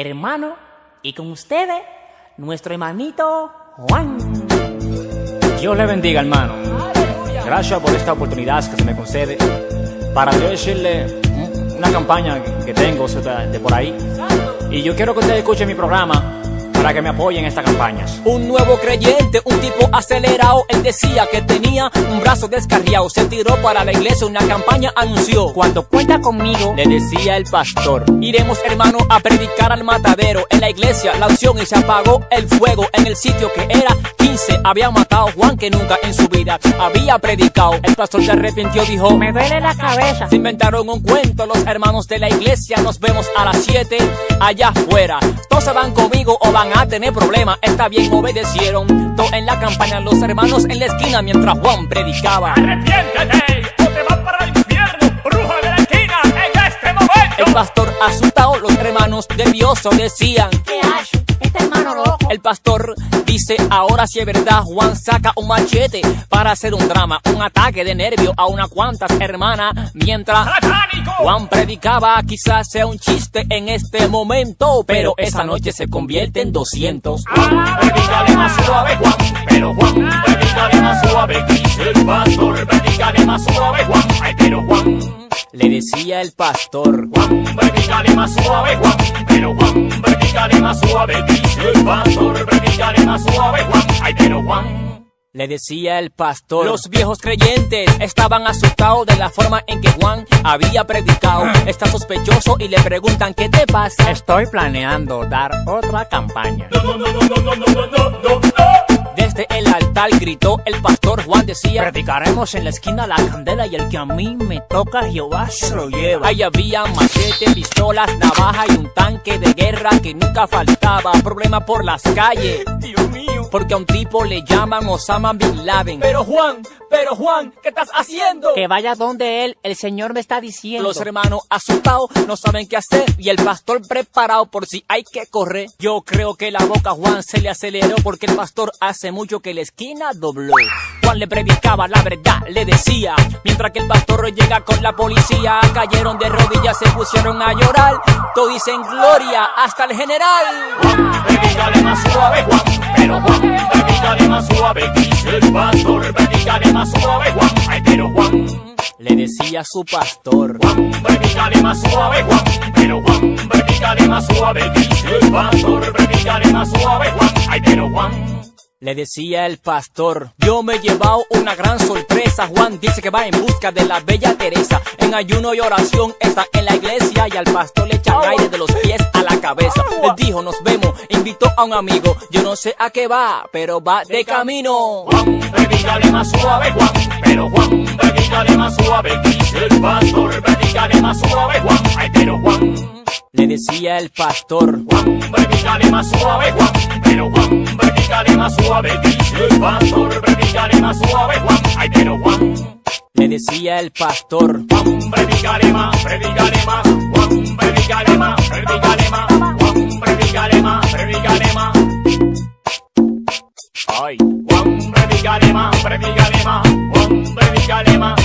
hermano, y con ustedes, nuestro hermanito Juan. Dios le bendiga, hermano. Gracias por esta oportunidad que se me concede para yo decirle una campaña que tengo de por ahí. Y yo quiero que ustedes escuchen mi programa para que me apoyen en esta campaña. Un nuevo creyente, un tipo acelerado, él decía que tenía un brazo descarriado, se tiró para la iglesia, una campaña anunció. Cuando cuenta conmigo, le decía el pastor, iremos hermano a predicar al matadero, en la iglesia la opción y se apagó el fuego en el sitio que era 15, había matado a Juan que nunca en su vida había predicado. El pastor se arrepintió, dijo, me duele la cabeza. Se inventaron un cuento los hermanos de la iglesia, nos vemos a las 7 allá afuera. Todos se van conmigo o van a tener problemas. Está bien, obedecieron. Todo en la campaña, los hermanos en la esquina mientras Juan predicaba. Arrepiéntete o te vas para el infierno, bruja de la esquina, en este momento. El pastor asustado, los hermanos nerviosos decían, ¿qué haces? Este hermano loco. El pastor dice, ahora si es verdad, Juan saca un machete para hacer un drama, un ataque de nervio a unas cuantas hermanas, mientras Juan predicaba, quizás sea un chiste en este momento, pero esa noche se convierte en 200. Juan, predícale más suave, Juan, pero Juan, predícale más suave, dice el pastor, predícale más suave, Juan, ay, pero Juan. Le decía el pastor, Juan, predícale más suave, Juan, pero Juan, predícale más suave, dice el pastor, le decía el pastor, los viejos creyentes estaban asustados de la forma en que Juan había predicado. Está sospechoso y le preguntan, ¿qué te pasa? Estoy planeando dar otra campaña. no, no, no, no, no, no, no, no. no gritó el pastor Juan decía Predicaremos en la esquina la candela y el que a mí me toca Jehová se lo lleva Ahí había machete, pistolas, navaja y un tanque de guerra que nunca faltaba. Problema por las calles porque a un tipo le llaman Osama Bin Laden. Pero Juan, pero Juan, ¿qué estás haciendo? Que vaya donde él, el Señor me está diciendo. Los hermanos asustados no saben qué hacer y el pastor preparado por si hay que correr. Yo creo que la boca a Juan se le aceleró porque el pastor hace mucho que la esquina dobló. Juan le predicaba la verdad, le decía, mientras que el pastor llega con la policía, cayeron de rodillas, se pusieron a llorar. Todos dicen gloria hasta el general. Juan, más suave, Juan, pero Juan, predícale más suave, el pastor, predícale más suave, Juan, ay, pero Juan. Le decía a su pastor, Juan, predícale más suave, Juan, pero Juan, predícale más suave, el pastor, predícale más suave, Juan, ay, pero Juan. Le decía el pastor, yo me he llevado una gran sorpresa. Juan dice que va en busca de la bella Teresa. En ayuno y oración está en la iglesia y al pastor le echan aire de los pies la cabeza. Él dijo, nos vemos, invitó a un amigo. Yo no sé a qué va, pero va de camino. Juan, predícale más suave, Juan, pero Juan, predícale más suave, dice el pastor, predícale más suave, Juan, ay, pero Juan. Le decía el pastor, Juan, predícale más suave, Juan, pero Juan, predícale más suave, dice el pastor, predícale más suave, Juan, ay, pero Juan. Le decía el pastor, Juan, más, más, Juan, más, más, predícale más,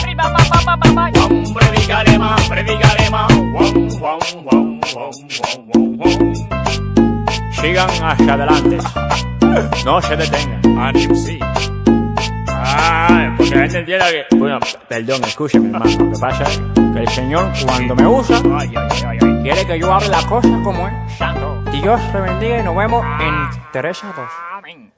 Juan, predícale más. Sigan hacia adelante. No se detengan. Ánimo, sí. Ah, porque la gente entienda que... Bueno, perdón, escúcheme, hermano. Lo que pasa es que el Señor, cuando me usa, Ay, ay, ay, ay. quiere que yo hable las cosas como es. Santo. Dios te bendiga y nos vemos en Teresa 2. Amén.